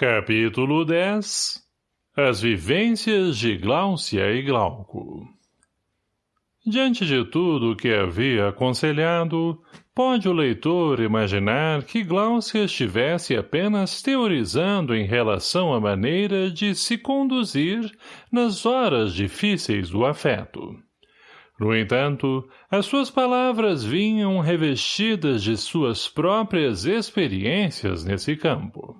Capítulo 10 As vivências de Gláucia e Glauco Diante de tudo o que havia aconselhado, pode o leitor imaginar que Gláucia estivesse apenas teorizando em relação à maneira de se conduzir nas horas difíceis do afeto. No entanto, as suas palavras vinham revestidas de suas próprias experiências nesse campo.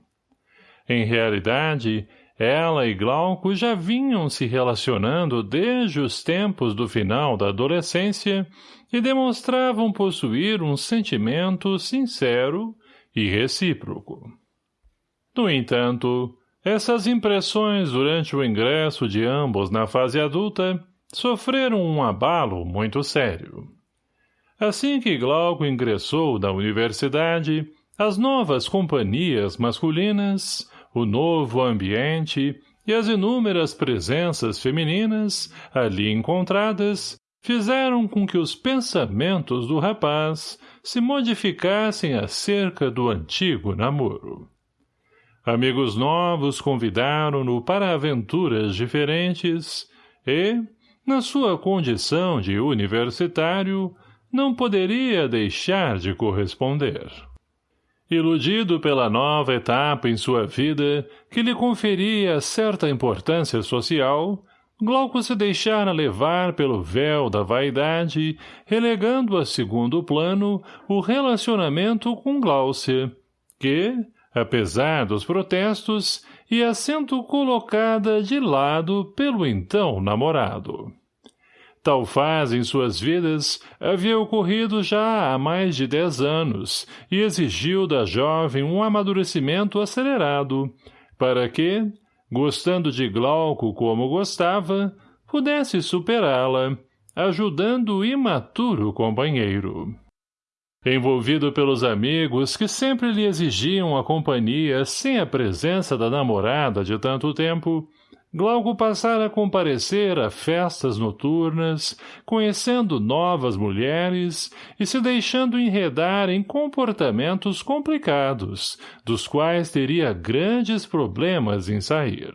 Em realidade, ela e Glauco já vinham se relacionando desde os tempos do final da adolescência e demonstravam possuir um sentimento sincero e recíproco. No entanto, essas impressões durante o ingresso de ambos na fase adulta sofreram um abalo muito sério. Assim que Glauco ingressou na universidade, as novas companhias masculinas o novo ambiente e as inúmeras presenças femininas, ali encontradas, fizeram com que os pensamentos do rapaz se modificassem acerca do antigo namoro. Amigos novos convidaram-no para aventuras diferentes e, na sua condição de universitário, não poderia deixar de corresponder. Iludido pela nova etapa em sua vida, que lhe conferia certa importância social, Glauco se deixara levar pelo véu da vaidade, relegando a segundo plano o relacionamento com Gláucia, que, apesar dos protestos, ia sendo colocada de lado pelo então namorado. Tal fase em suas vidas havia ocorrido já há mais de dez anos e exigiu da jovem um amadurecimento acelerado, para que, gostando de Glauco como gostava, pudesse superá-la, ajudando o imaturo companheiro. Envolvido pelos amigos que sempre lhe exigiam a companhia sem a presença da namorada de tanto tempo, Glauco passara a comparecer a festas noturnas, conhecendo novas mulheres e se deixando enredar em comportamentos complicados, dos quais teria grandes problemas em sair.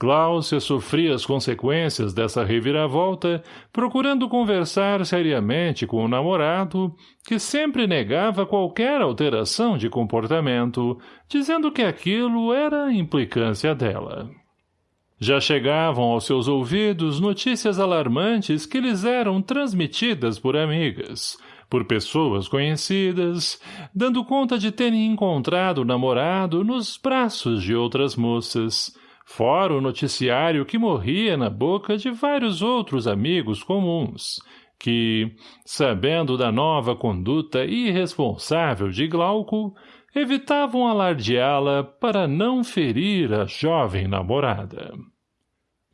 Gláucia sofria as consequências dessa reviravolta, procurando conversar seriamente com o namorado, que sempre negava qualquer alteração de comportamento, dizendo que aquilo era implicância dela. Já chegavam aos seus ouvidos notícias alarmantes que lhes eram transmitidas por amigas, por pessoas conhecidas, dando conta de terem encontrado o namorado nos braços de outras moças, fora o noticiário que morria na boca de vários outros amigos comuns, que, sabendo da nova conduta irresponsável de Glauco, evitavam alardeá-la para não ferir a jovem namorada.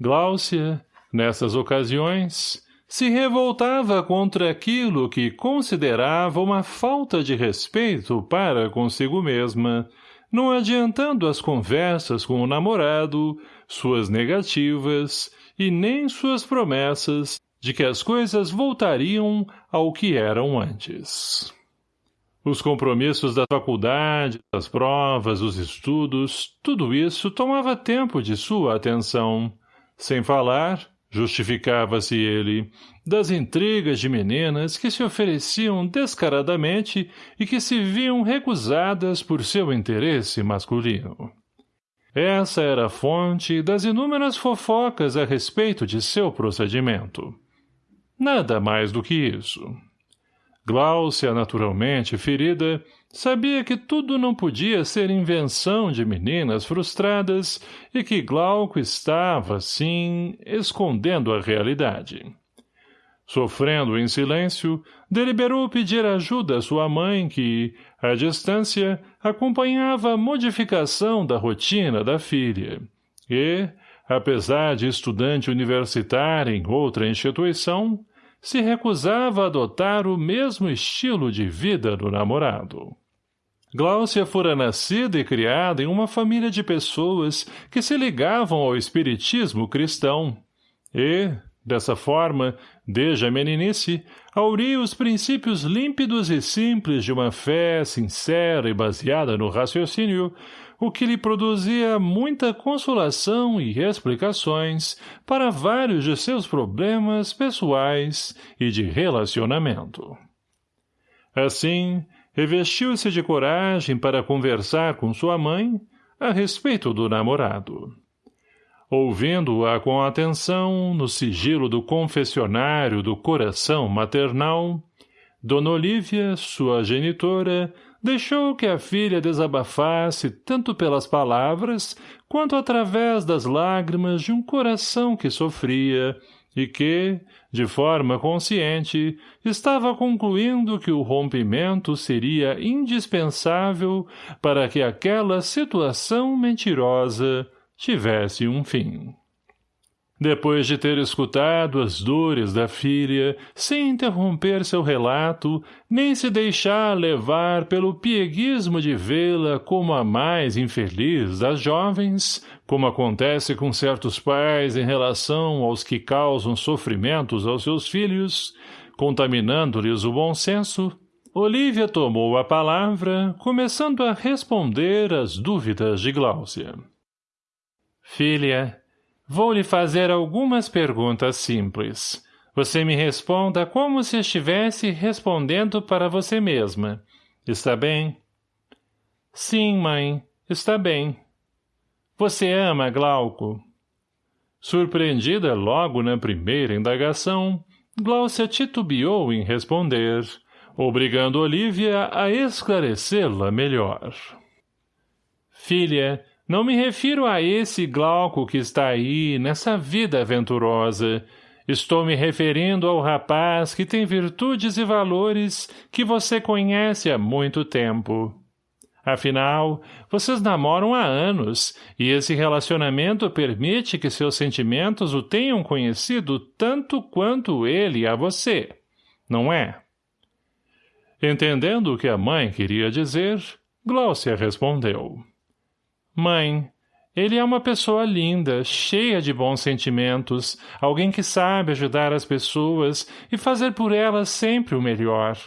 Gláucia, nessas ocasiões, se revoltava contra aquilo que considerava uma falta de respeito para consigo mesma, não adiantando as conversas com o namorado, suas negativas e nem suas promessas de que as coisas voltariam ao que eram antes. Os compromissos da faculdade, as provas, os estudos, tudo isso tomava tempo de sua atenção. Sem falar, justificava-se ele, das intrigas de meninas que se ofereciam descaradamente e que se viam recusadas por seu interesse masculino. Essa era a fonte das inúmeras fofocas a respeito de seu procedimento. Nada mais do que isso. Gláucia, naturalmente ferida, sabia que tudo não podia ser invenção de meninas frustradas e que Glauco estava, sim, escondendo a realidade. Sofrendo em silêncio, deliberou pedir ajuda à sua mãe que, à distância, acompanhava a modificação da rotina da filha. E, apesar de estudante universitária em outra instituição, se recusava a adotar o mesmo estilo de vida do namorado. Gláucia fora nascida e criada em uma família de pessoas que se ligavam ao espiritismo cristão. E, dessa forma, desde a meninice, auria os princípios límpidos e simples de uma fé sincera e baseada no raciocínio, o que lhe produzia muita consolação e explicações para vários de seus problemas pessoais e de relacionamento. Assim, revestiu-se de coragem para conversar com sua mãe a respeito do namorado. Ouvindo-a com atenção no sigilo do confessionário do coração maternal, Dona Olívia, sua genitora, deixou que a filha desabafasse tanto pelas palavras quanto através das lágrimas de um coração que sofria e que, de forma consciente, estava concluindo que o rompimento seria indispensável para que aquela situação mentirosa tivesse um fim. Depois de ter escutado as dores da filha, sem interromper seu relato, nem se deixar levar pelo pieguismo de vê-la como a mais infeliz das jovens, como acontece com certos pais em relação aos que causam sofrimentos aos seus filhos, contaminando-lhes o bom senso, Olívia tomou a palavra, começando a responder às dúvidas de Gláucia. Filha, Vou lhe fazer algumas perguntas simples. Você me responda como se estivesse respondendo para você mesma. Está bem? Sim, mãe. Está bem. Você ama Glauco? Surpreendida logo na primeira indagação, Glaucia titubeou em responder, obrigando Olivia a esclarecê-la melhor. Filha, não me refiro a esse Glauco que está aí, nessa vida aventurosa. Estou me referindo ao rapaz que tem virtudes e valores que você conhece há muito tempo. Afinal, vocês namoram há anos, e esse relacionamento permite que seus sentimentos o tenham conhecido tanto quanto ele a você, não é? Entendendo o que a mãe queria dizer, Glaucia respondeu. Mãe, ele é uma pessoa linda, cheia de bons sentimentos, alguém que sabe ajudar as pessoas e fazer por elas sempre o melhor.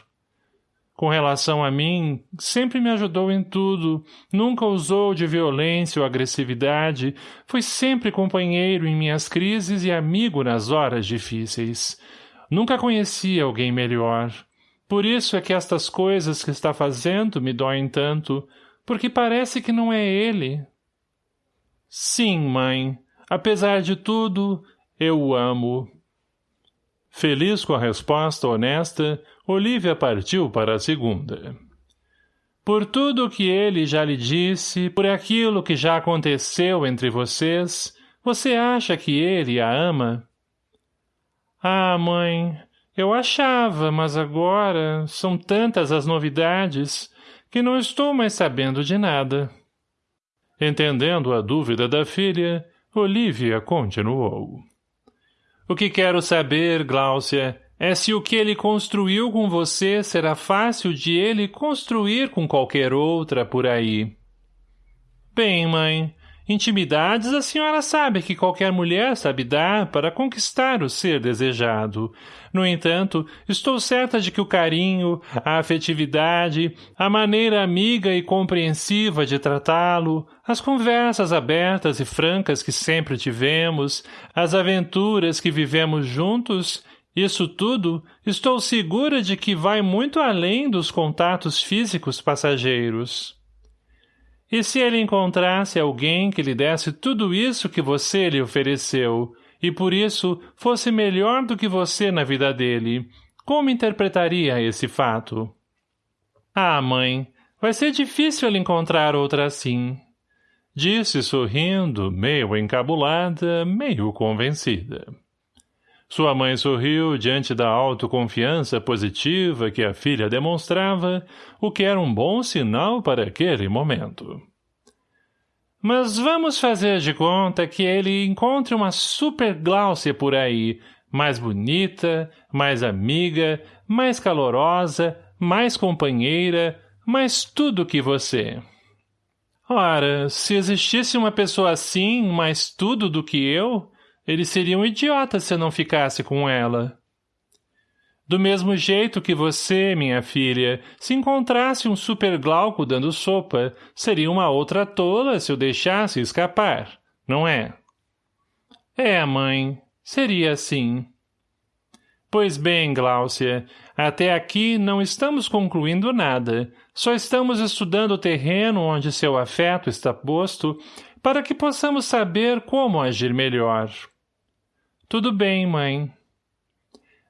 Com relação a mim, sempre me ajudou em tudo, nunca usou de violência ou agressividade, foi sempre companheiro em minhas crises e amigo nas horas difíceis. Nunca conheci alguém melhor. Por isso é que estas coisas que está fazendo me doem tanto, porque parece que não é ele. Sim, mãe. Apesar de tudo, eu o amo. Feliz com a resposta honesta, Olivia partiu para a segunda. Por tudo o que ele já lhe disse, por aquilo que já aconteceu entre vocês, você acha que ele a ama? Ah, mãe, eu achava, mas agora são tantas as novidades que não estou mais sabendo de nada. Entendendo a dúvida da filha, Olivia continuou. O que quero saber, Gláucia, é se o que ele construiu com você será fácil de ele construir com qualquer outra por aí. Bem, mãe, Intimidades a senhora sabe que qualquer mulher sabe dar para conquistar o ser desejado. No entanto, estou certa de que o carinho, a afetividade, a maneira amiga e compreensiva de tratá-lo, as conversas abertas e francas que sempre tivemos, as aventuras que vivemos juntos, isso tudo, estou segura de que vai muito além dos contatos físicos passageiros. E se ele encontrasse alguém que lhe desse tudo isso que você lhe ofereceu, e por isso fosse melhor do que você na vida dele, como interpretaria esse fato? Ah, mãe, vai ser difícil ele encontrar outra assim. Disse sorrindo, meio encabulada, meio convencida. Sua mãe sorriu diante da autoconfiança positiva que a filha demonstrava, o que era um bom sinal para aquele momento. Mas vamos fazer de conta que ele encontre uma super Gláucia por aí, mais bonita, mais amiga, mais calorosa, mais companheira, mais tudo que você. Ora, se existisse uma pessoa assim, mais tudo do que eu, ele seria um idiota se eu não ficasse com ela. Do mesmo jeito que você, minha filha, se encontrasse um super glauco dando sopa, seria uma outra tola se o deixasse escapar, não é? É, mãe, seria assim. Pois bem, Gláucia, até aqui não estamos concluindo nada, só estamos estudando o terreno onde seu afeto está posto para que possamos saber como agir melhor. Tudo bem, mãe.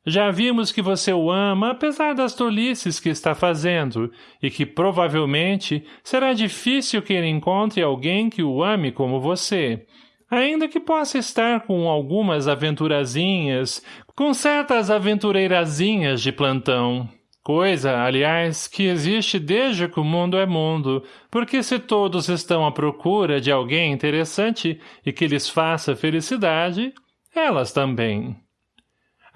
Já vimos que você o ama apesar das tolices que está fazendo e que provavelmente será difícil que ele encontre alguém que o ame como você, ainda que possa estar com algumas aventurazinhas, com certas aventureirazinhas de plantão. Coisa, aliás, que existe desde que o mundo é mundo, porque se todos estão à procura de alguém interessante e que lhes faça felicidade, elas também.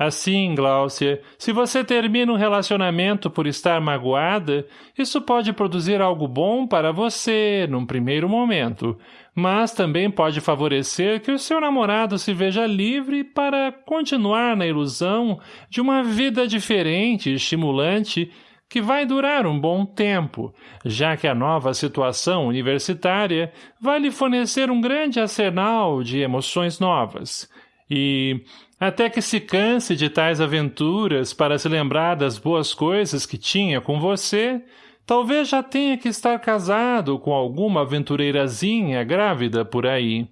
Assim, Gláucia, se você termina um relacionamento por estar magoada, isso pode produzir algo bom para você, num primeiro momento, mas também pode favorecer que o seu namorado se veja livre para continuar na ilusão de uma vida diferente e estimulante que vai durar um bom tempo, já que a nova situação universitária vai lhe fornecer um grande arsenal de emoções novas. E, até que se canse de tais aventuras para se lembrar das boas coisas que tinha com você, talvez já tenha que estar casado com alguma aventureirazinha grávida por aí.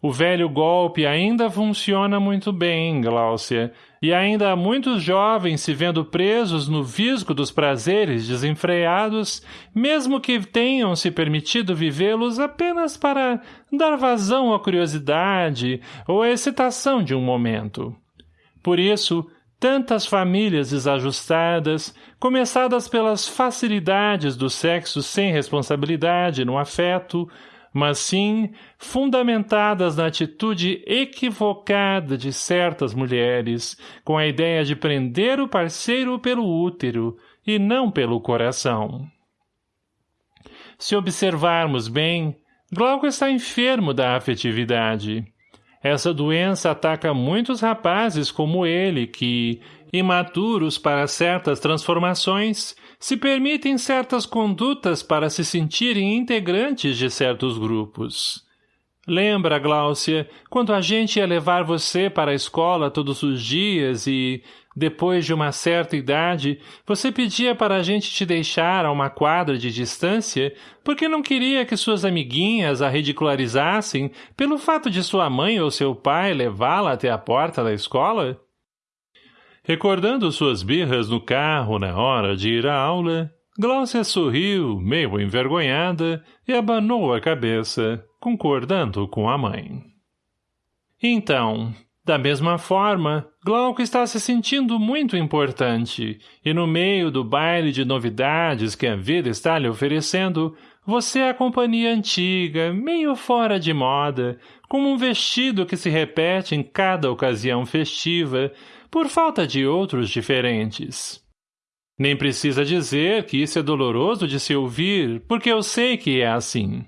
O velho golpe ainda funciona muito bem, Gláucia, e ainda há muitos jovens se vendo presos no visgo dos prazeres desenfreados, mesmo que tenham se permitido vivê-los apenas para dar vazão à curiosidade ou à excitação de um momento. Por isso, tantas famílias desajustadas, começadas pelas facilidades do sexo sem responsabilidade no afeto, mas sim fundamentadas na atitude equivocada de certas mulheres, com a ideia de prender o parceiro pelo útero e não pelo coração. Se observarmos bem, Glauco está enfermo da afetividade. Essa doença ataca muitos rapazes como ele que, imaturos para certas transformações, se permitem certas condutas para se sentirem integrantes de certos grupos. Lembra, Gláucia, quando a gente ia levar você para a escola todos os dias e, depois de uma certa idade, você pedia para a gente te deixar a uma quadra de distância porque não queria que suas amiguinhas a ridicularizassem pelo fato de sua mãe ou seu pai levá-la até a porta da escola? Recordando suas birras no carro na hora de ir à aula, Glaucia sorriu, meio envergonhada, e abanou a cabeça, concordando com a mãe. Então, da mesma forma, Glauco está se sentindo muito importante, e no meio do baile de novidades que a vida está lhe oferecendo, você é a companhia antiga, meio fora de moda, como um vestido que se repete em cada ocasião festiva, por falta de outros diferentes. Nem precisa dizer que isso é doloroso de se ouvir, porque eu sei que é assim.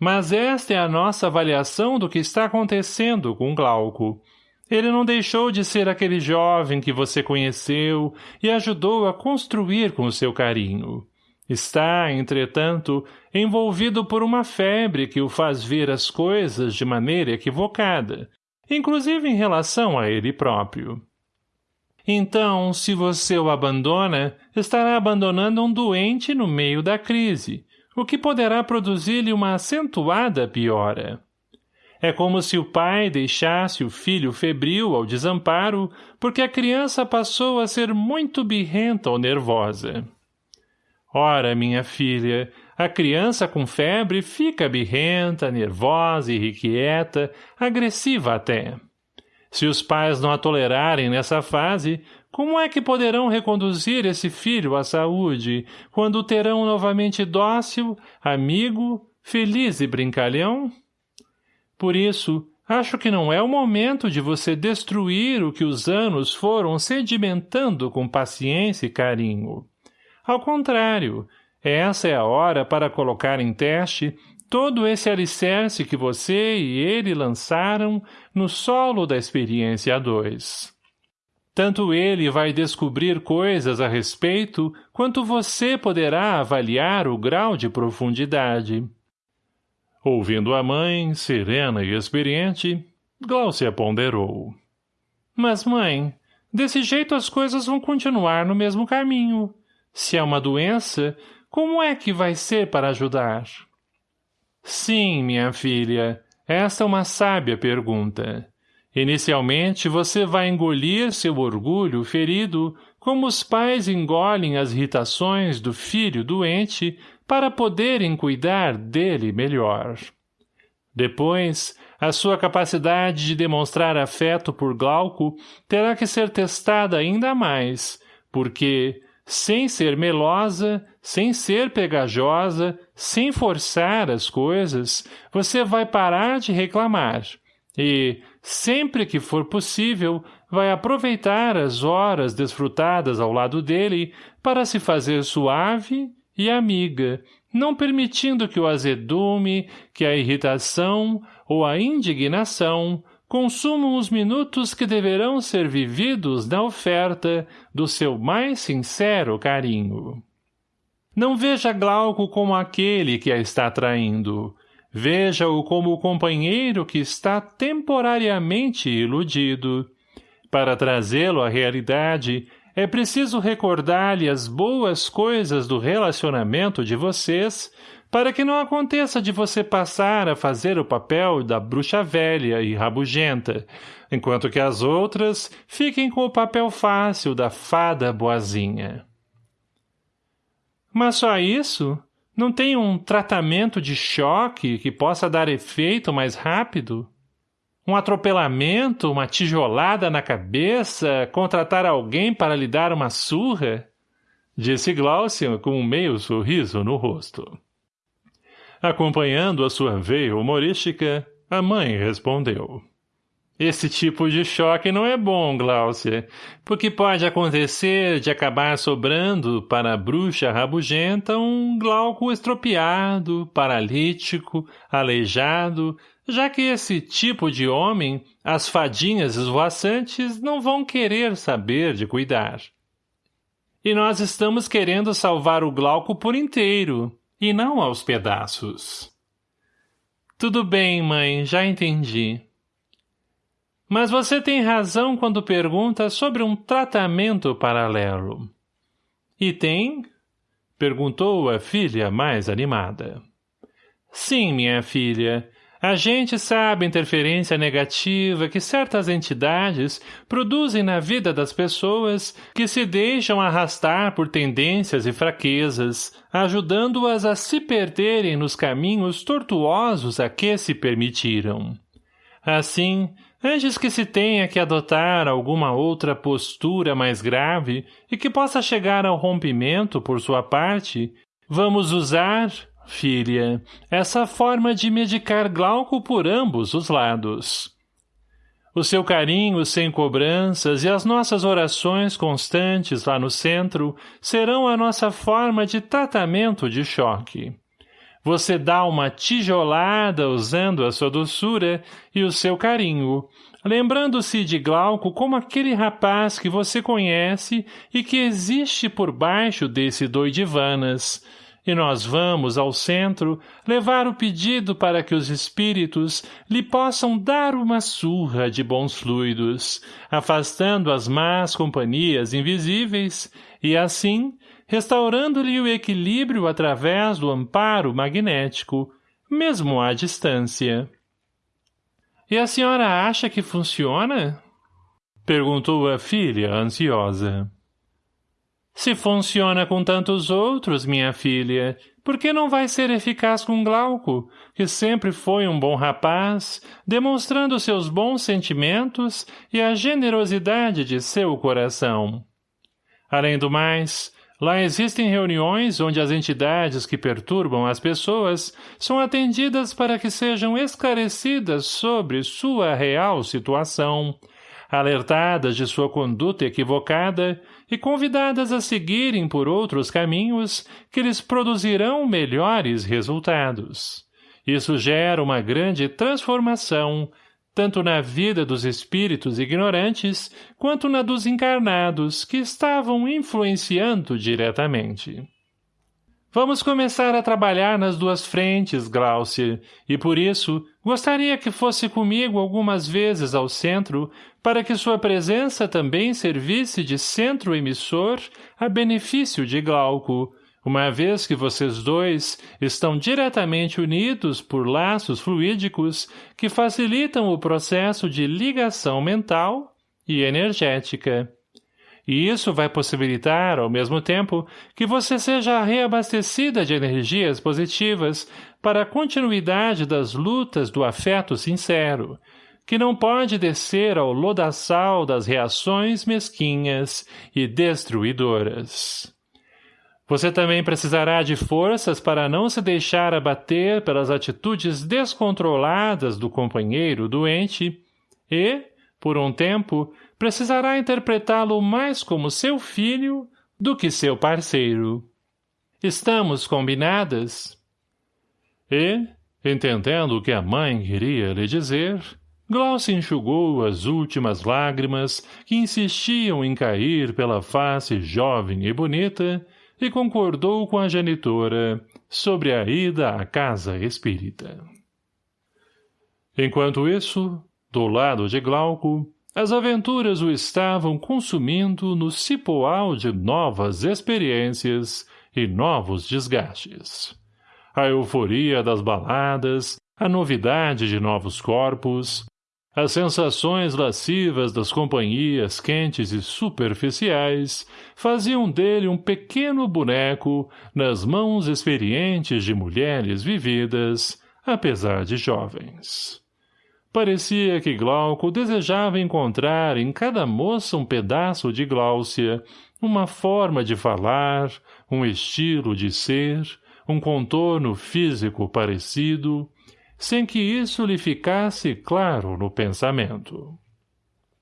Mas esta é a nossa avaliação do que está acontecendo com Glauco. Ele não deixou de ser aquele jovem que você conheceu e ajudou a construir com seu carinho. Está, entretanto, envolvido por uma febre que o faz ver as coisas de maneira equivocada, inclusive em relação a ele próprio. Então, se você o abandona, estará abandonando um doente no meio da crise, o que poderá produzir-lhe uma acentuada piora. É como se o pai deixasse o filho febril ao desamparo, porque a criança passou a ser muito birrenta ou nervosa. Ora, minha filha, a criança com febre fica birrenta, nervosa, irrequieta, agressiva até. Se os pais não a tolerarem nessa fase, como é que poderão reconduzir esse filho à saúde, quando o terão novamente dócil, amigo, feliz e brincalhão? Por isso, acho que não é o momento de você destruir o que os anos foram sedimentando com paciência e carinho. Ao contrário, essa é a hora para colocar em teste todo esse alicerce que você e ele lançaram no solo da experiência a dois. Tanto ele vai descobrir coisas a respeito, quanto você poderá avaliar o grau de profundidade. Ouvindo a mãe, serena e experiente, Glaucia ponderou. Mas, mãe, desse jeito as coisas vão continuar no mesmo caminho. Se é uma doença, como é que vai ser para ajudar? Sim, minha filha, esta é uma sábia pergunta. Inicialmente, você vai engolir seu orgulho ferido como os pais engolem as irritações do filho doente para poderem cuidar dele melhor. Depois, a sua capacidade de demonstrar afeto por Glauco terá que ser testada ainda mais, porque, sem ser melosa, sem ser pegajosa, sem forçar as coisas, você vai parar de reclamar. E, sempre que for possível, vai aproveitar as horas desfrutadas ao lado dele para se fazer suave e amiga, não permitindo que o azedume, que a irritação ou a indignação consumam os minutos que deverão ser vividos na oferta do seu mais sincero carinho. Não veja Glauco como aquele que a está traindo, Veja-o como o companheiro que está temporariamente iludido. Para trazê-lo à realidade, é preciso recordar-lhe as boas coisas do relacionamento de vocês, para que não aconteça de você passar a fazer o papel da bruxa velha e rabugenta, enquanto que as outras fiquem com o papel fácil da fada boazinha. Mas só isso? Não tem um tratamento de choque que possa dar efeito mais rápido? Um atropelamento, uma tijolada na cabeça, contratar alguém para lhe dar uma surra? Disse Glaucia com um meio sorriso no rosto. Acompanhando a sua veia humorística, a mãe respondeu. Esse tipo de choque não é bom, Gláucia, porque pode acontecer de acabar sobrando para a bruxa rabugenta um glauco estropiado, paralítico, aleijado, já que esse tipo de homem, as fadinhas esvoaçantes não vão querer saber de cuidar. E nós estamos querendo salvar o glauco por inteiro, e não aos pedaços. Tudo bem, mãe, já entendi. Mas você tem razão quando pergunta sobre um tratamento paralelo. E tem? Perguntou a filha mais animada. Sim, minha filha. A gente sabe a interferência negativa que certas entidades produzem na vida das pessoas que se deixam arrastar por tendências e fraquezas, ajudando-as a se perderem nos caminhos tortuosos a que se permitiram. Assim, antes que se tenha que adotar alguma outra postura mais grave e que possa chegar ao rompimento por sua parte, vamos usar, filha, essa forma de medicar Glauco por ambos os lados. O seu carinho sem cobranças e as nossas orações constantes lá no centro serão a nossa forma de tratamento de choque. Você dá uma tijolada usando a sua doçura e o seu carinho, lembrando-se de Glauco como aquele rapaz que você conhece e que existe por baixo desse doidivanas. E nós vamos, ao centro, levar o pedido para que os espíritos lhe possam dar uma surra de bons fluidos, afastando as más companhias invisíveis, e assim restaurando-lhe o equilíbrio através do amparo magnético, mesmo à distância. — E a senhora acha que funciona? — perguntou a filha, ansiosa. — Se funciona com tantos outros, minha filha, por que não vai ser eficaz com Glauco, que sempre foi um bom rapaz, demonstrando seus bons sentimentos e a generosidade de seu coração? Além do mais, Lá existem reuniões onde as entidades que perturbam as pessoas são atendidas para que sejam esclarecidas sobre sua real situação, alertadas de sua conduta equivocada e convidadas a seguirem por outros caminhos que lhes produzirão melhores resultados. Isso gera uma grande transformação, tanto na vida dos espíritos ignorantes, quanto na dos encarnados, que estavam influenciando diretamente. Vamos começar a trabalhar nas duas frentes, Glaucia, e por isso gostaria que fosse comigo algumas vezes ao centro, para que sua presença também servisse de centro emissor a benefício de Glauco, uma vez que vocês dois estão diretamente unidos por laços fluídicos que facilitam o processo de ligação mental e energética. E isso vai possibilitar, ao mesmo tempo, que você seja reabastecida de energias positivas para a continuidade das lutas do afeto sincero, que não pode descer ao lodaçal das reações mesquinhas e destruidoras. Você também precisará de forças para não se deixar abater pelas atitudes descontroladas do companheiro doente e, por um tempo, precisará interpretá-lo mais como seu filho do que seu parceiro. Estamos combinadas? E, entendendo o que a mãe queria lhe dizer, Glaucia enxugou as últimas lágrimas que insistiam em cair pela face jovem e bonita e concordou com a genitora sobre a ida à casa espírita. Enquanto isso, do lado de Glauco, as aventuras o estavam consumindo no cipoal de novas experiências e novos desgastes. A euforia das baladas, a novidade de novos corpos, as sensações lascivas das companhias quentes e superficiais faziam dele um pequeno boneco nas mãos experientes de mulheres vividas, apesar de jovens. Parecia que Glauco desejava encontrar em cada moça um pedaço de Gláucia, uma forma de falar, um estilo de ser, um contorno físico parecido, sem que isso lhe ficasse claro no pensamento.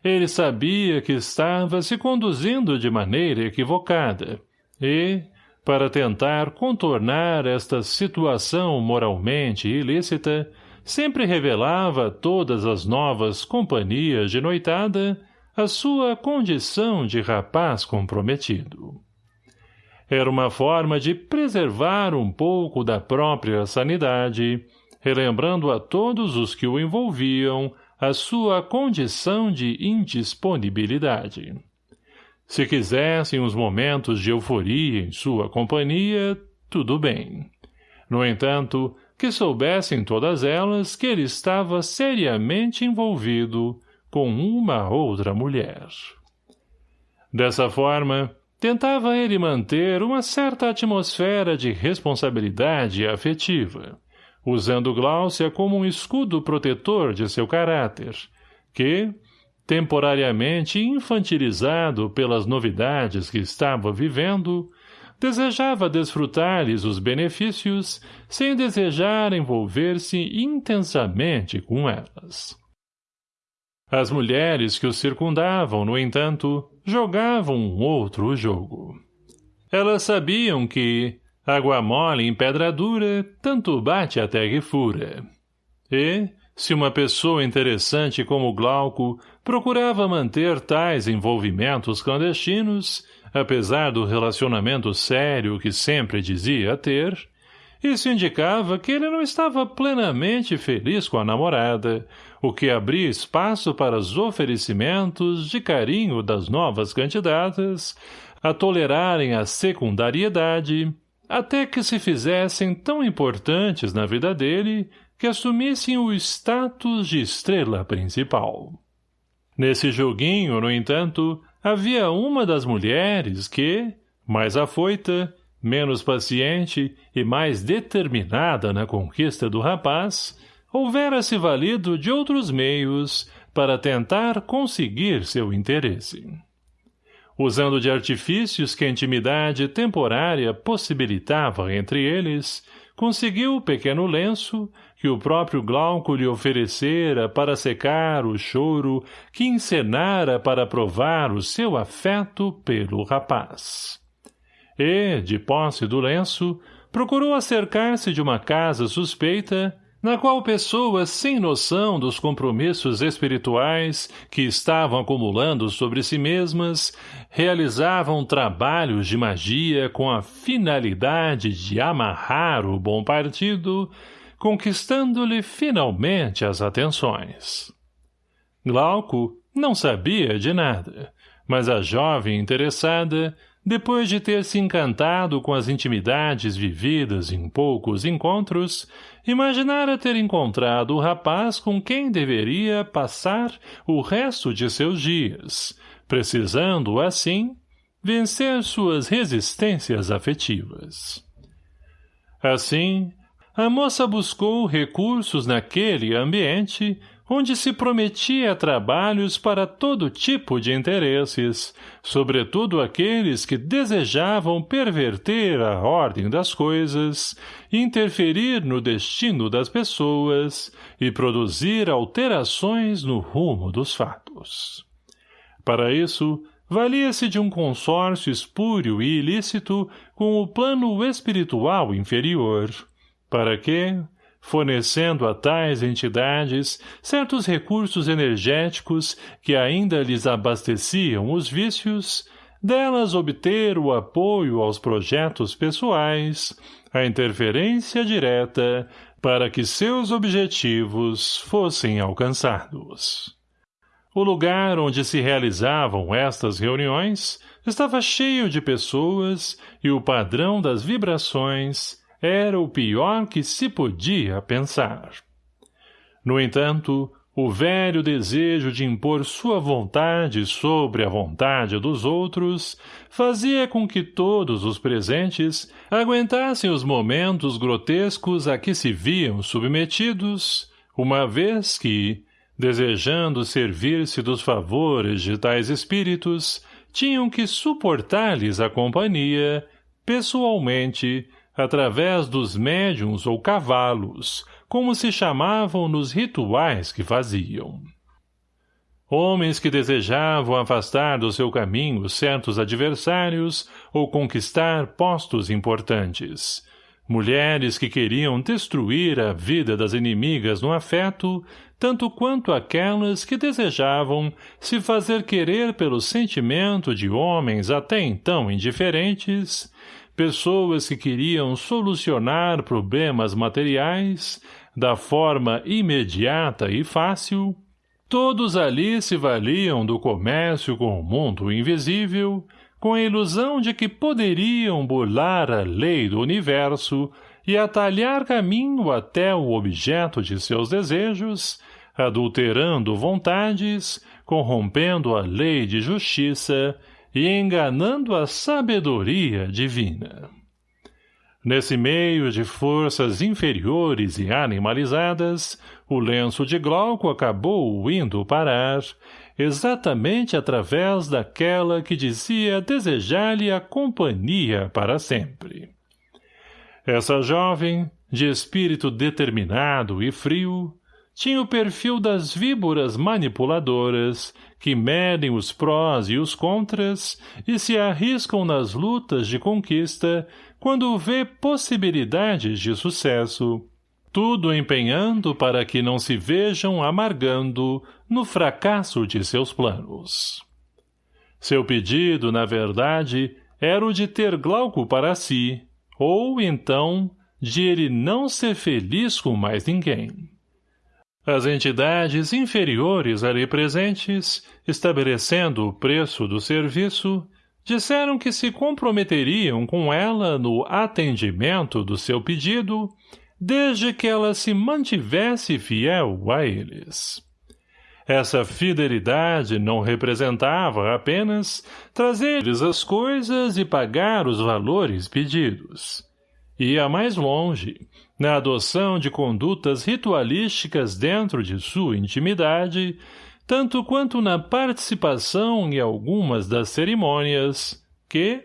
Ele sabia que estava se conduzindo de maneira equivocada, e, para tentar contornar esta situação moralmente ilícita, sempre revelava a todas as novas companhias de noitada a sua condição de rapaz comprometido. Era uma forma de preservar um pouco da própria sanidade, relembrando a todos os que o envolviam a sua condição de indisponibilidade. Se quisessem uns momentos de euforia em sua companhia, tudo bem. No entanto, que soubessem todas elas que ele estava seriamente envolvido com uma outra mulher. Dessa forma, tentava ele manter uma certa atmosfera de responsabilidade afetiva, usando Gláucia como um escudo protetor de seu caráter, que, temporariamente infantilizado pelas novidades que estava vivendo, desejava desfrutar-lhes os benefícios sem desejar envolver-se intensamente com elas. As mulheres que o circundavam, no entanto, jogavam um outro jogo. Elas sabiam que, Água mole em pedra dura, tanto bate até que fura. E, se uma pessoa interessante como Glauco procurava manter tais envolvimentos clandestinos, apesar do relacionamento sério que sempre dizia ter, isso indicava que ele não estava plenamente feliz com a namorada, o que abria espaço para os oferecimentos de carinho das novas candidatas a tolerarem a secundariedade até que se fizessem tão importantes na vida dele que assumissem o status de estrela principal. Nesse joguinho, no entanto, havia uma das mulheres que, mais afoita, menos paciente e mais determinada na conquista do rapaz, houvera-se valido de outros meios para tentar conseguir seu interesse. Usando de artifícios que a intimidade temporária possibilitava entre eles, conseguiu o pequeno lenço que o próprio Glauco lhe oferecera para secar o choro que encenara para provar o seu afeto pelo rapaz. E, de posse do lenço, procurou acercar-se de uma casa suspeita, na qual pessoas sem noção dos compromissos espirituais que estavam acumulando sobre si mesmas realizavam trabalhos de magia com a finalidade de amarrar o bom partido, conquistando-lhe finalmente as atenções. Glauco não sabia de nada, mas a jovem interessada depois de ter se encantado com as intimidades vividas em poucos encontros, imaginara ter encontrado o rapaz com quem deveria passar o resto de seus dias, precisando, assim, vencer suas resistências afetivas. Assim, a moça buscou recursos naquele ambiente onde se prometia trabalhos para todo tipo de interesses, sobretudo aqueles que desejavam perverter a ordem das coisas, interferir no destino das pessoas e produzir alterações no rumo dos fatos. Para isso, valia-se de um consórcio espúrio e ilícito com o plano espiritual inferior, para que, fornecendo a tais entidades certos recursos energéticos que ainda lhes abasteciam os vícios, delas obter o apoio aos projetos pessoais, a interferência direta, para que seus objetivos fossem alcançados. O lugar onde se realizavam estas reuniões estava cheio de pessoas e o padrão das vibrações era o pior que se podia pensar. No entanto, o velho desejo de impor sua vontade sobre a vontade dos outros fazia com que todos os presentes aguentassem os momentos grotescos a que se viam submetidos, uma vez que, desejando servir-se dos favores de tais espíritos, tinham que suportar-lhes a companhia, pessoalmente, através dos médiums ou cavalos, como se chamavam nos rituais que faziam. Homens que desejavam afastar do seu caminho certos adversários ou conquistar postos importantes. Mulheres que queriam destruir a vida das inimigas no afeto, tanto quanto aquelas que desejavam se fazer querer pelo sentimento de homens até então indiferentes, pessoas que queriam solucionar problemas materiais da forma imediata e fácil, todos ali se valiam do comércio com o mundo invisível, com a ilusão de que poderiam burlar a lei do universo e atalhar caminho até o objeto de seus desejos, adulterando vontades, corrompendo a lei de justiça e enganando a sabedoria divina. Nesse meio de forças inferiores e animalizadas, o lenço de Glauco acabou indo parar, exatamente através daquela que dizia desejar-lhe a companhia para sempre. Essa jovem, de espírito determinado e frio, tinha o perfil das víboras manipuladoras, que medem os prós e os contras e se arriscam nas lutas de conquista quando vê possibilidades de sucesso, tudo empenhando para que não se vejam amargando no fracasso de seus planos. Seu pedido, na verdade, era o de ter Glauco para si, ou, então, de ele não ser feliz com mais ninguém. As entidades inferiores ali presentes, estabelecendo o preço do serviço, disseram que se comprometeriam com ela no atendimento do seu pedido, desde que ela se mantivesse fiel a eles. Essa fidelidade não representava apenas trazer-lhes as coisas e pagar os valores pedidos. Ia mais longe, na adoção de condutas ritualísticas dentro de sua intimidade, tanto quanto na participação em algumas das cerimônias que,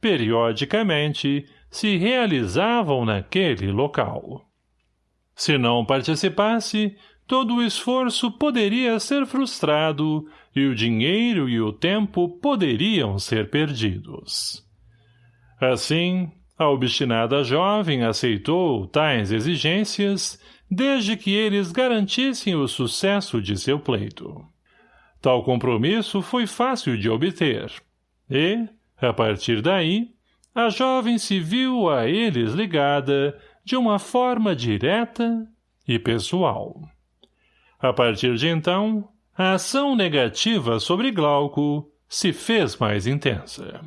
periodicamente, se realizavam naquele local. Se não participasse, todo o esforço poderia ser frustrado e o dinheiro e o tempo poderiam ser perdidos. Assim, a obstinada jovem aceitou tais exigências, desde que eles garantissem o sucesso de seu pleito. Tal compromisso foi fácil de obter, e, a partir daí, a jovem se viu a eles ligada de uma forma direta e pessoal. A partir de então, a ação negativa sobre Glauco se fez mais intensa.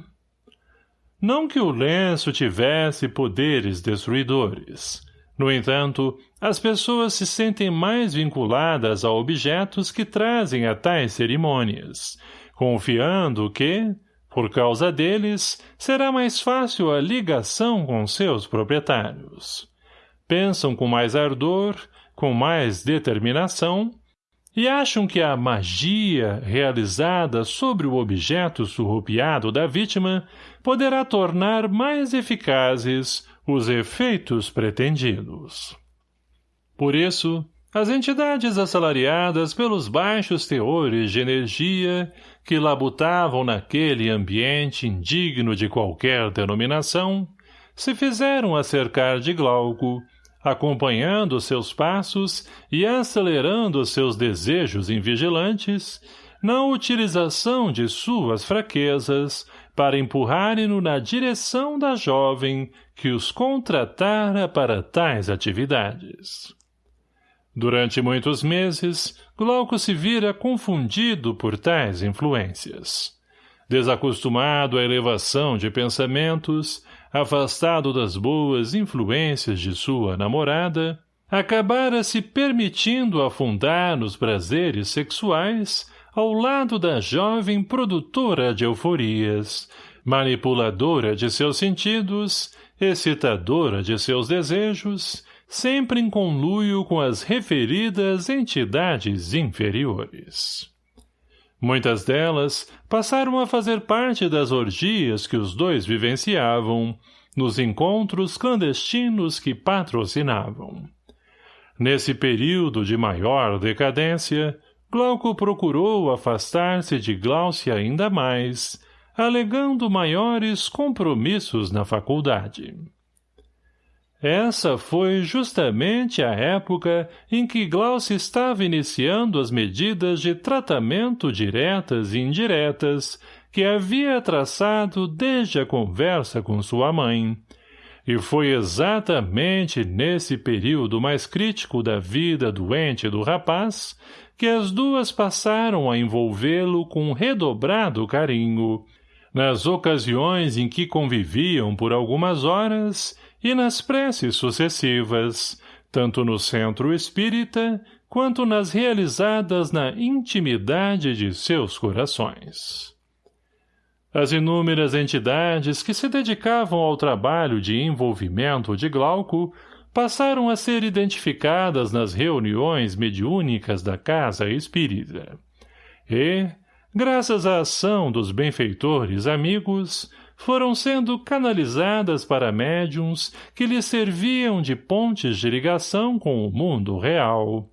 Não que o lenço tivesse poderes destruidores. No entanto, as pessoas se sentem mais vinculadas a objetos que trazem a tais cerimônias, confiando que, por causa deles, será mais fácil a ligação com seus proprietários. Pensam com mais ardor, com mais determinação, e acham que a magia realizada sobre o objeto surrupiado da vítima poderá tornar mais eficazes os efeitos pretendidos. Por isso, as entidades assalariadas pelos baixos teores de energia que labutavam naquele ambiente indigno de qualquer denominação, se fizeram acercar de Glauco acompanhando seus passos e acelerando seus desejos invigilantes, na utilização de suas fraquezas para empurrarem-no na direção da jovem que os contratara para tais atividades. Durante muitos meses, Glauco se vira confundido por tais influências. Desacostumado à elevação de pensamentos, afastado das boas influências de sua namorada, acabara se permitindo afundar nos prazeres sexuais ao lado da jovem produtora de euforias, manipuladora de seus sentidos, excitadora de seus desejos, sempre em conluio com as referidas entidades inferiores. Muitas delas passaram a fazer parte das orgias que os dois vivenciavam, nos encontros clandestinos que patrocinavam. Nesse período de maior decadência, Glauco procurou afastar-se de Glaucia ainda mais, alegando maiores compromissos na faculdade. Essa foi justamente a época em que Glaucia estava iniciando as medidas de tratamento diretas e indiretas que havia traçado desde a conversa com sua mãe. E foi exatamente nesse período mais crítico da vida doente do rapaz que as duas passaram a envolvê-lo com redobrado carinho. Nas ocasiões em que conviviam por algumas horas, e nas preces sucessivas, tanto no centro espírita quanto nas realizadas na intimidade de seus corações. As inúmeras entidades que se dedicavam ao trabalho de envolvimento de Glauco passaram a ser identificadas nas reuniões mediúnicas da casa espírita. E, graças à ação dos benfeitores amigos, foram sendo canalizadas para médiums que lhes serviam de pontes de ligação com o mundo real,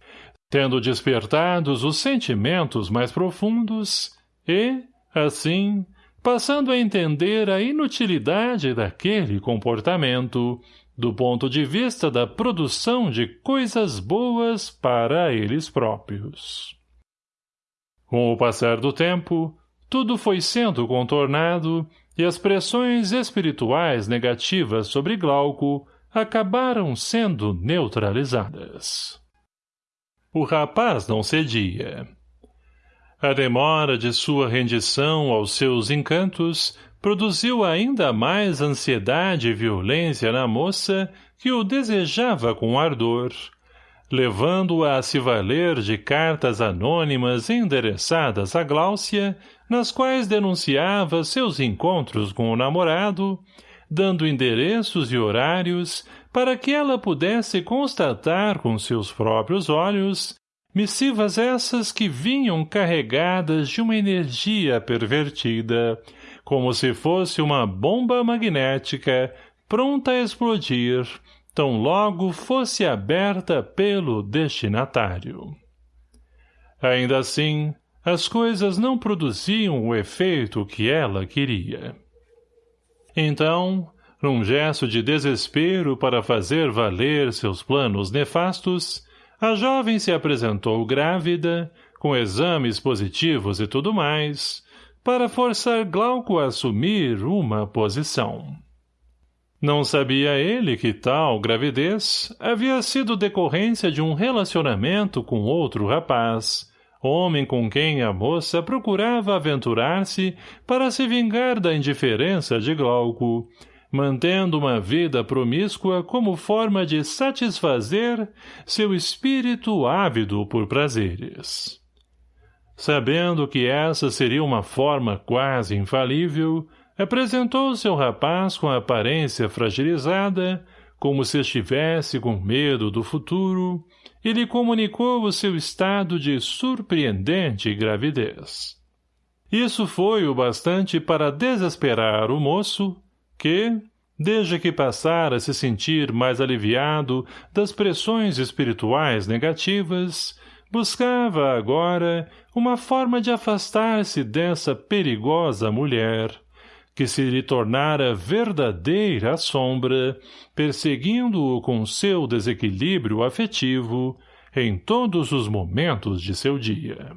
tendo despertados os sentimentos mais profundos e, assim, passando a entender a inutilidade daquele comportamento, do ponto de vista da produção de coisas boas para eles próprios. Com o passar do tempo, tudo foi sendo contornado e as pressões espirituais negativas sobre Glauco acabaram sendo neutralizadas. O rapaz não cedia. A demora de sua rendição aos seus encantos produziu ainda mais ansiedade e violência na moça que o desejava com ardor, levando-a a se valer de cartas anônimas endereçadas a Gláucia, nas quais denunciava seus encontros com o namorado, dando endereços e horários para que ela pudesse constatar com seus próprios olhos missivas essas que vinham carregadas de uma energia pervertida, como se fosse uma bomba magnética pronta a explodir tão logo fosse aberta pelo destinatário. Ainda assim, as coisas não produziam o efeito que ela queria. Então, num gesto de desespero para fazer valer seus planos nefastos, a jovem se apresentou grávida, com exames positivos e tudo mais, para forçar Glauco a assumir uma posição. Não sabia ele que tal gravidez havia sido decorrência de um relacionamento com outro rapaz, homem com quem a moça procurava aventurar-se para se vingar da indiferença de Glauco, mantendo uma vida promíscua como forma de satisfazer seu espírito ávido por prazeres. Sabendo que essa seria uma forma quase infalível, apresentou seu rapaz com a aparência fragilizada, como se estivesse com medo do futuro, e lhe comunicou o seu estado de surpreendente gravidez. Isso foi o bastante para desesperar o moço, que, desde que passara a se sentir mais aliviado das pressões espirituais negativas, buscava agora uma forma de afastar-se dessa perigosa mulher, que se lhe tornara verdadeira sombra, perseguindo-o com seu desequilíbrio afetivo em todos os momentos de seu dia.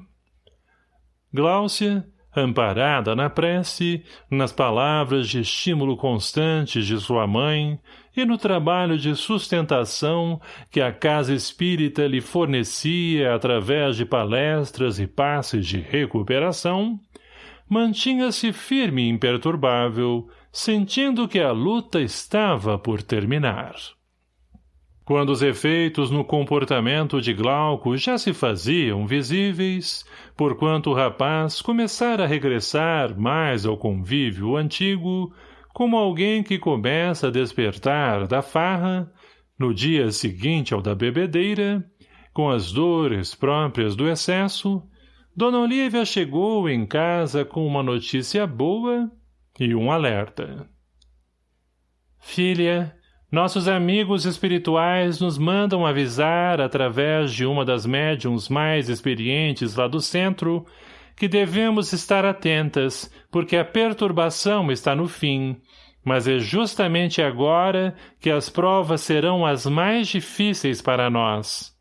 Gláucia, amparada na prece, nas palavras de estímulo constantes de sua mãe e no trabalho de sustentação que a casa espírita lhe fornecia através de palestras e passes de recuperação, mantinha-se firme e imperturbável, sentindo que a luta estava por terminar. Quando os efeitos no comportamento de Glauco já se faziam visíveis, porquanto o rapaz começara a regressar mais ao convívio antigo, como alguém que começa a despertar da farra, no dia seguinte ao da bebedeira, com as dores próprias do excesso, Dona Olívia chegou em casa com uma notícia boa e um alerta. Filha, nossos amigos espirituais nos mandam avisar, através de uma das médiums mais experientes lá do centro, que devemos estar atentas, porque a perturbação está no fim, mas é justamente agora que as provas serão as mais difíceis para nós.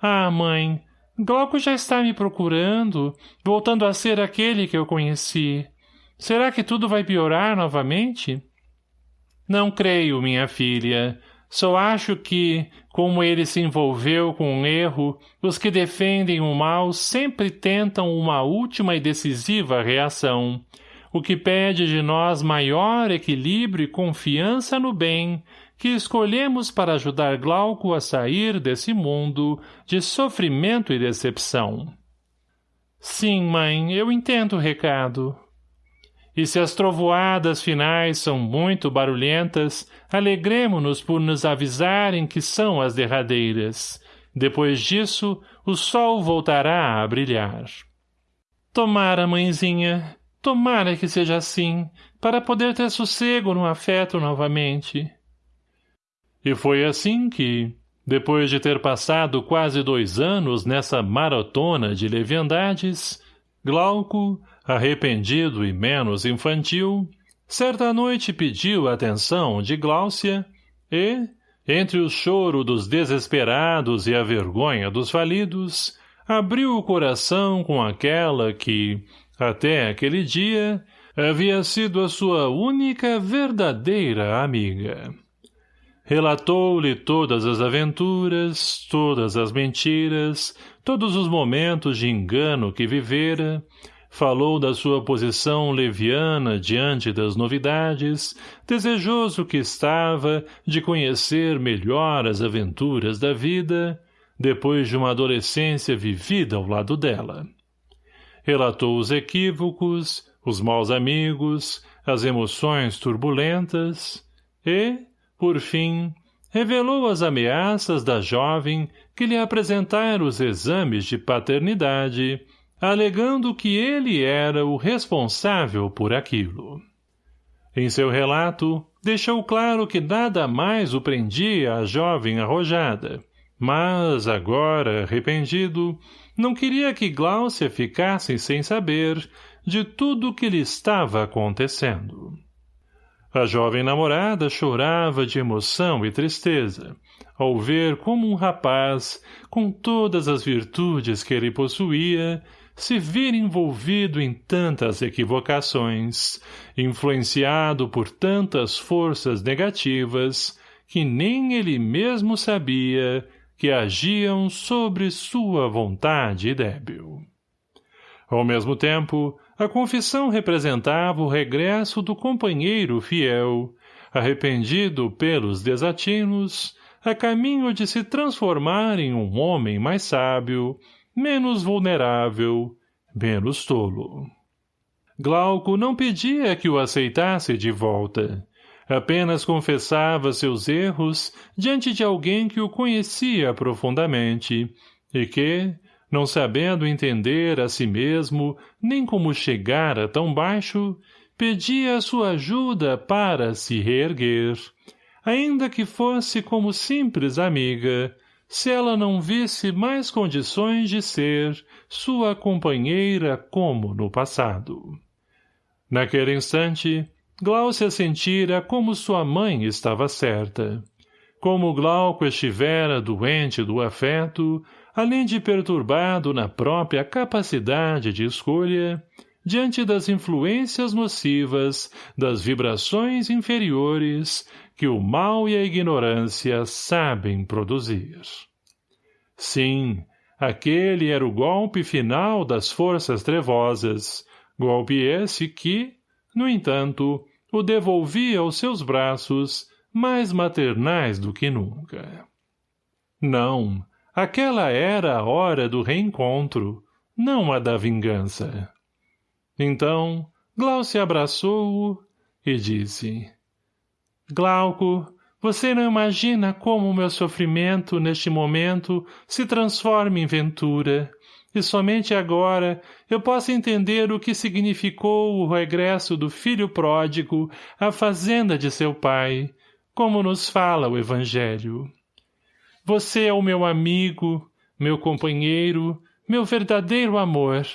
Ah, mãe, Glauco já está me procurando, voltando a ser aquele que eu conheci. Será que tudo vai piorar novamente? — não creio, minha filha. Só acho que, como ele se envolveu com um erro, os que defendem o mal sempre tentam uma última e decisiva reação, o que pede de nós maior equilíbrio e confiança no bem, que escolhemos para ajudar Glauco a sair desse mundo de sofrimento e decepção. Sim, mãe, eu entendo o recado. E se as trovoadas finais são muito barulhentas, alegremo-nos por nos avisarem que são as derradeiras. Depois disso, o sol voltará a brilhar. Tomara, mãezinha, tomara que seja assim, para poder ter sossego no afeto novamente. E foi assim que, depois de ter passado quase dois anos nessa maratona de leviandades, Glauco, arrependido e menos infantil, certa noite pediu a atenção de Gláucia e, entre o choro dos desesperados e a vergonha dos falidos, abriu o coração com aquela que, até aquele dia, havia sido a sua única verdadeira amiga. Relatou-lhe todas as aventuras, todas as mentiras, todos os momentos de engano que vivera, falou da sua posição leviana diante das novidades, desejoso que estava de conhecer melhor as aventuras da vida, depois de uma adolescência vivida ao lado dela. Relatou os equívocos, os maus amigos, as emoções turbulentas e, por fim, revelou as ameaças da jovem que lhe apresentara os exames de paternidade, alegando que ele era o responsável por aquilo. Em seu relato, deixou claro que nada mais o prendia à jovem arrojada, mas, agora, arrependido, não queria que Gláucia ficasse sem saber de tudo o que lhe estava acontecendo. A jovem namorada chorava de emoção e tristeza, ao ver como um rapaz, com todas as virtudes que ele possuía, se vir envolvido em tantas equivocações, influenciado por tantas forças negativas, que nem ele mesmo sabia que agiam sobre sua vontade débil. Ao mesmo tempo, a confissão representava o regresso do companheiro fiel, arrependido pelos desatinos, a caminho de se transformar em um homem mais sábio, menos vulnerável, menos tolo. Glauco não pedia que o aceitasse de volta. Apenas confessava seus erros diante de alguém que o conhecia profundamente e que, não sabendo entender a si mesmo nem como chegar a tão baixo, pedia sua ajuda para se reerguer, ainda que fosse como simples amiga, se ela não visse mais condições de ser sua companheira como no passado. Naquele instante, Gláucia sentira como sua mãe estava certa. Como Glauco estivera doente do afeto, além de perturbado na própria capacidade de escolha, diante das influências nocivas das vibrações inferiores que o mal e a ignorância sabem produzir. Sim, aquele era o golpe final das forças trevosas, golpe esse que, no entanto, o devolvia aos seus braços, mais maternais do que nunca. Não, aquela era a hora do reencontro, não a da vingança. Então, Glaucia abraçou-o e disse Glauco, você não imagina como o meu sofrimento, neste momento, se transforma em ventura, e somente agora eu posso entender o que significou o regresso do filho pródigo à fazenda de seu pai, como nos fala o Evangelho. Você é o meu amigo, meu companheiro, meu verdadeiro amor.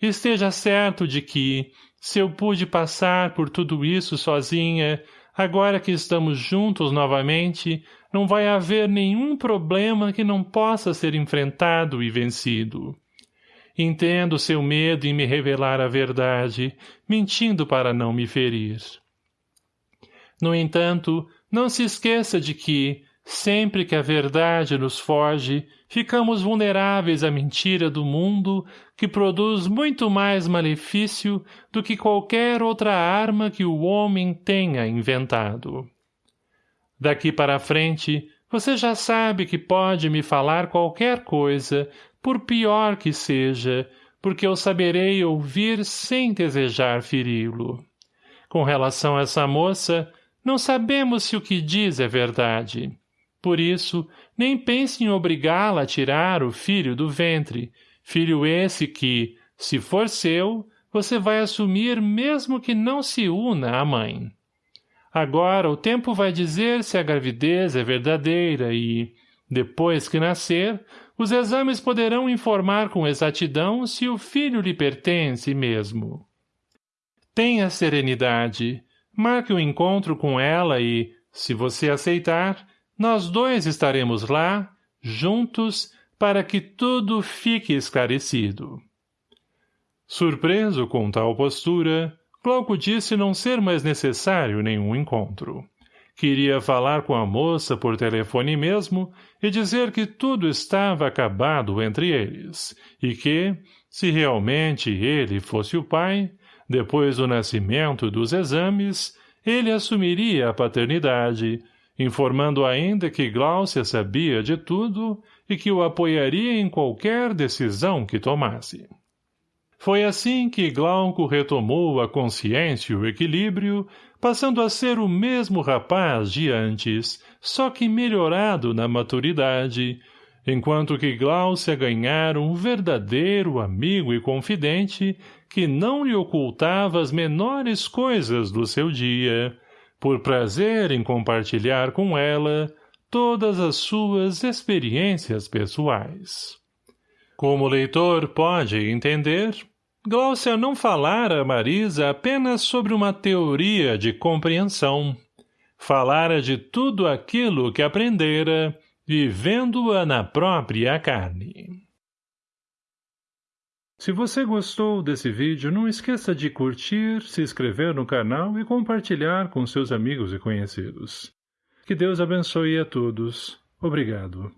Esteja certo de que, se eu pude passar por tudo isso sozinha, Agora que estamos juntos novamente, não vai haver nenhum problema que não possa ser enfrentado e vencido. Entendo seu medo em me revelar a verdade, mentindo para não me ferir. No entanto, não se esqueça de que, Sempre que a verdade nos foge, ficamos vulneráveis à mentira do mundo que produz muito mais malefício do que qualquer outra arma que o homem tenha inventado. Daqui para frente, você já sabe que pode me falar qualquer coisa, por pior que seja, porque eu saberei ouvir sem desejar feri-lo. Com relação a essa moça, não sabemos se o que diz é verdade. Por isso, nem pense em obrigá-la a tirar o filho do ventre, filho esse que, se for seu, você vai assumir mesmo que não se una à mãe. Agora o tempo vai dizer se a gravidez é verdadeira e, depois que nascer, os exames poderão informar com exatidão se o filho lhe pertence mesmo. Tenha serenidade, marque o um encontro com ela e, se você aceitar, nós dois estaremos lá, juntos, para que tudo fique esclarecido. Surpreso com tal postura, Glauco disse não ser mais necessário nenhum encontro. Queria falar com a moça por telefone mesmo e dizer que tudo estava acabado entre eles, e que, se realmente ele fosse o pai, depois do nascimento dos exames, ele assumiria a paternidade, informando ainda que Gláucia sabia de tudo e que o apoiaria em qualquer decisão que tomasse. Foi assim que Glauco retomou a consciência e o equilíbrio, passando a ser o mesmo rapaz de antes, só que melhorado na maturidade, enquanto que Gláucia ganhara um verdadeiro amigo e confidente que não lhe ocultava as menores coisas do seu dia, por prazer em compartilhar com ela todas as suas experiências pessoais. Como o leitor pode entender, Gláucia não falara a Marisa apenas sobre uma teoria de compreensão. Falara de tudo aquilo que aprendera, vivendo-a na própria carne. Se você gostou desse vídeo, não esqueça de curtir, se inscrever no canal e compartilhar com seus amigos e conhecidos. Que Deus abençoe a todos. Obrigado.